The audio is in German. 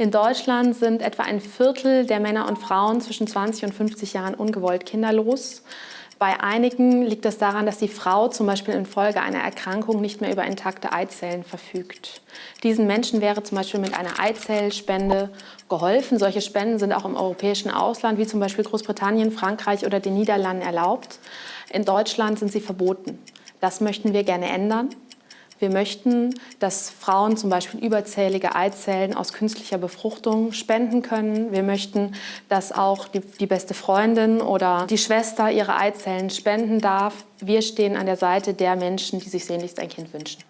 In Deutschland sind etwa ein Viertel der Männer und Frauen zwischen 20 und 50 Jahren ungewollt kinderlos. Bei einigen liegt es daran, dass die Frau zum Beispiel infolge einer Erkrankung nicht mehr über intakte Eizellen verfügt. Diesen Menschen wäre zum Beispiel mit einer Eizellspende geholfen. Solche Spenden sind auch im europäischen Ausland, wie zum Beispiel Großbritannien, Frankreich oder den Niederlanden erlaubt. In Deutschland sind sie verboten. Das möchten wir gerne ändern. Wir möchten, dass Frauen zum Beispiel überzählige Eizellen aus künstlicher Befruchtung spenden können. Wir möchten, dass auch die, die beste Freundin oder die Schwester ihre Eizellen spenden darf. Wir stehen an der Seite der Menschen, die sich sehnlichst ein Kind wünschen.